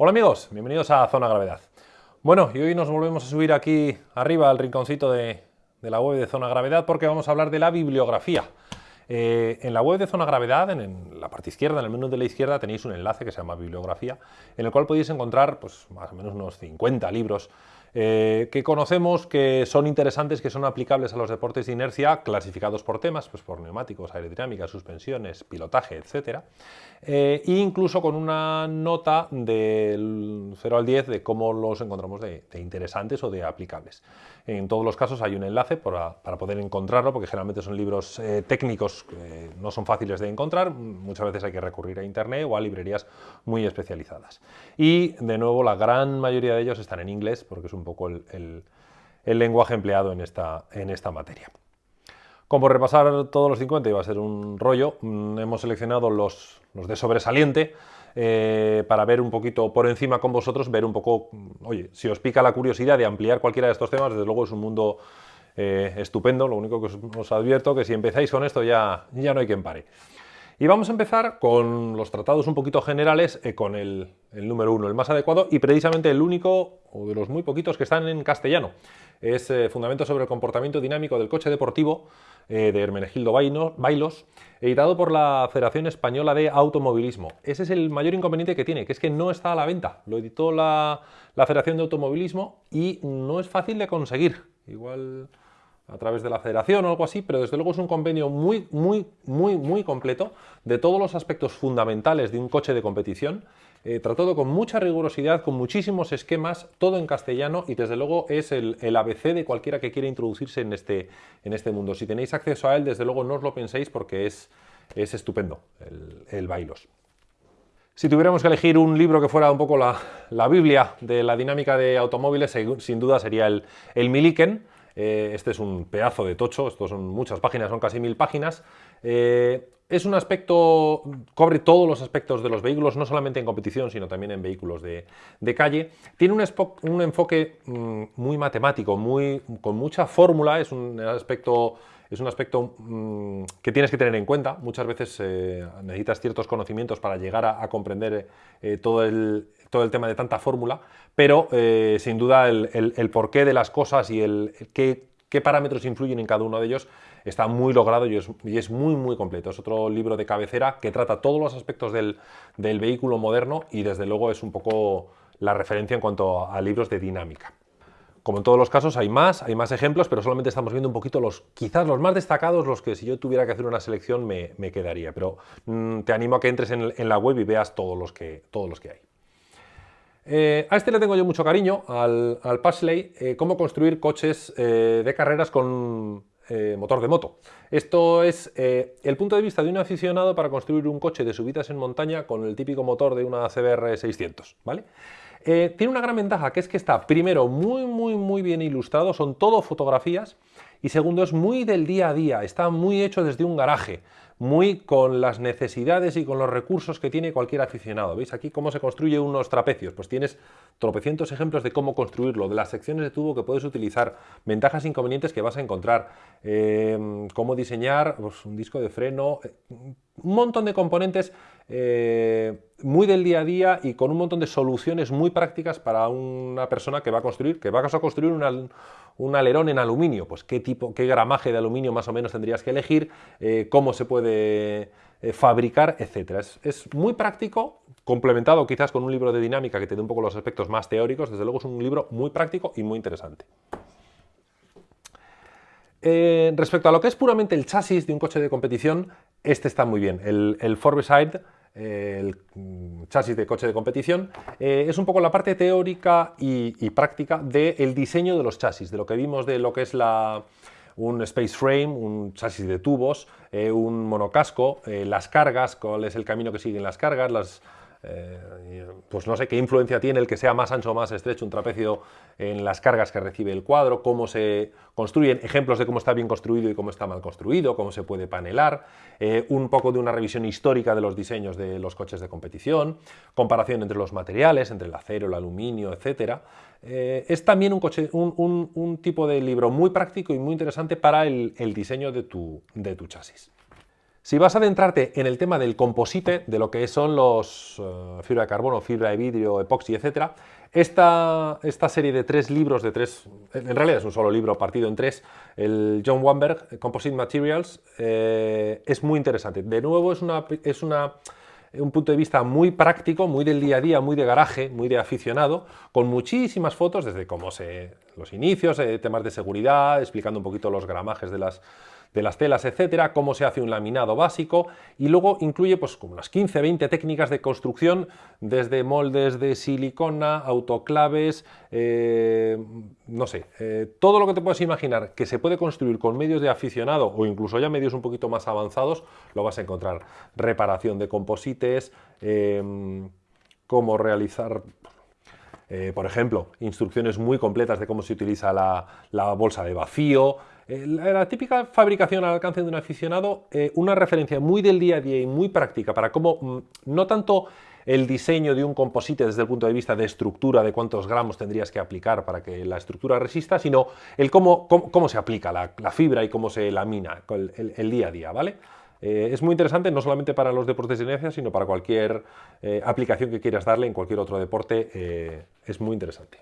Hola amigos, bienvenidos a Zona Gravedad. Bueno, y hoy nos volvemos a subir aquí arriba al rinconcito de, la web de Zona Gravedad porque vamos a hablar de la bibliografía. Eh, en la web de Zona Gravedad, en, la parte izquierda, en el menú de la izquierda, tenéis un enlace que se llama Bibliografía, en el cual podéis encontrar pues, más o menos unos 50 libros eh, que conocemos que son interesantes, que son aplicables a los deportes de inercia, clasificados por temas, pues por neumáticos, aerodinámica, suspensiones, pilotaje, etc. e incluso con una nota del 0 al 10 de cómo los encontramos de, interesantes o de aplicables. En todos los casos hay un enlace para, poder encontrarlo, porque generalmente son libros eh, técnicos que no son fáciles de encontrar, muchas veces hay que recurrir a internet o a librerías muy especializadas. Y de nuevo la gran mayoría de ellos están en inglés, porque es un poco el, lenguaje empleado en esta, en esta materia. Como repasar todos los 50 iba a ser un rollo, mm, hemos seleccionado los, de sobresaliente eh, para ver un poquito por encima con vosotros, ver un poco, mm, oye, si os pica la curiosidad de ampliar cualquiera de estos temas, desde luego es un mundo eh, estupendo, lo único que os, advierto que si empezáis con esto ya, ya no hay quien pare. Y vamos a empezar con los tratados un poquito generales, eh, con el, número uno, el más adecuado y precisamente el único, o de los muy poquitos que están en castellano. Es eh, Fundamento sobre el comportamiento dinámico del coche deportivo eh, de Hermenegildo Bailos, editado por la Federación Española de Automovilismo. Ese es el mayor inconveniente que tiene, que es que no está a la venta. Lo editó la, la Federación de Automovilismo y no es fácil de conseguir. Igual a través de la federación o algo así, pero desde luego es un convenio muy, muy, muy, muy completo de todos los aspectos fundamentales de un coche de competición, eh, tratado con mucha rigurosidad, con muchísimos esquemas, todo en castellano y desde luego es el, ABC de cualquiera que quiera introducirse en este, en este mundo. Si tenéis acceso a él, desde luego no os lo penséis porque es, es estupendo el, Bailos. Si tuviéramos que elegir un libro que fuera un poco la, la Biblia de la dinámica de automóviles, sin duda sería el, el Miliken, eh, este es un pedazo de tocho, estos son muchas páginas, son casi mil páginas. Eh, es un aspecto, cubre todos los aspectos de los vehículos, no solamente en competición, sino también en vehículos de, calle. Tiene un, enfoque mm, muy matemático, muy, con mucha fórmula, es un aspecto es un aspecto mm, que tienes que tener en cuenta. Muchas veces eh, necesitas ciertos conocimientos para llegar a, comprender todo, el, todo el tema de tanta fórmula, pero eh, sin duda el, porqué de las cosas y el, qué, parámetros influyen en cada uno de ellos está muy logrado y es, muy muy completo. Es otro libro de cabecera que trata todos los aspectos del, vehículo moderno y desde luego es un poco la referencia en cuanto a libros de dinámica. Como en todos los casos hay más, hay más ejemplos, pero solamente estamos viendo un poquito los, quizás los más destacados, los que si yo tuviera que hacer una selección me, quedaría. Pero mm, te animo a que entres en, en, la web y veas todos los que, todos los que hay. Eh, a este le tengo yo mucho cariño, al, al Pashley, eh, cómo construir coches eh, de carreras con motor de moto. Esto es el punto de vista de un aficionado para construir un coche de subidas en montaña con el típico motor de una CBR 600, ¿vale? Tiene una gran ventaja, que es que está, primero, muy, muy, muy bien ilustrado, son todo fotografías, y segundo, es muy del día a día, está muy hecho desde un garaje muy con las necesidades y con los recursos que tiene cualquier aficionado. ¿Veis aquí cómo se construye unos trapecios? Pues tienes tropecientos ejemplos de cómo construirlo, de las secciones de tubo que puedes utilizar, ventajas e inconvenientes que vas a encontrar, eh, cómo diseñar pues, un disco de freno, eh, un montón de componentes eh, muy del día a día y con un montón de soluciones muy prácticas para una persona que va a construir, que va a construir un alerón en aluminio, pues qué tipo, qué gramaje de aluminio más o menos tendrías que elegir, eh, cómo se puede eh, fabricar, etcétera. Es, muy práctico, complementado quizás con un libro de dinámica que te dé un poco los aspectos más teóricos, desde luego es un libro muy práctico y muy interesante. respecto a lo que es puramente el chasis de un coche de competición, este está muy bien. El, el Forbeside el mm, chasis de coche de competición, eh, es un poco la parte teórica y, práctica del diseño de los chasis, de lo que vimos de lo que es la, un space frame, un chasis de tubos, eh, un monocasco, eh, las cargas, cuál es el camino que siguen las cargas, las, eh, pues no sé qué influencia tiene el que sea más ancho o más estrecho un trapecio en las cargas que recibe el cuadro, cómo se construyen, ejemplos de cómo está bien construido y cómo está mal construido, cómo se puede panelar, eh, un poco de una revisión histórica de los diseños de los coches de competición, comparación entre los materiales, entre el acero, el aluminio, etc. Eh, es también un, coche, un, tipo de libro muy práctico y muy interesante para el, diseño de tu chasis. Si vas a adentrarte en el tema del composite, de lo que son los eh, fibra de carbono, fibra de vidrio, epoxi, etc., esta, esta, serie de tres libros, de tres, en realidad es un solo libro partido en tres, el John Wamberg, Composite Materials, eh, es muy interesante. De nuevo es, una, es una, un punto de vista muy práctico, muy del día a día, muy de garaje, muy de aficionado, con muchísimas fotos desde cómo se, los inicios, eh, temas de seguridad, explicando un poquito los gramajes de las de las telas, etcétera, cómo se hace un laminado básico y luego incluye pues como unas 15, 20 técnicas de construcción desde moldes de silicona, autoclaves, eh, no sé, eh, todo lo que te puedes imaginar que se puede construir con medios de aficionado o incluso ya medios un poquito más avanzados, lo vas a encontrar. Reparación de composites, eh, cómo realizar por ejemplo, instrucciones muy completas de cómo se utiliza la, bolsa de vacío, eh, la, típica fabricación al alcance de un aficionado, eh, una referencia muy del día a día y muy práctica para cómo, mm, no tanto el diseño de un composite desde el punto de vista de estructura, de cuántos gramos tendrías que aplicar para que la estructura resista, sino el cómo, cómo, se aplica la, fibra y cómo se lamina el, día a día, ¿vale? Eh, es muy interesante no solamente para los deportes de inercia, sino para cualquier aplicación que quieras darle en cualquier otro deporte, es muy interesante.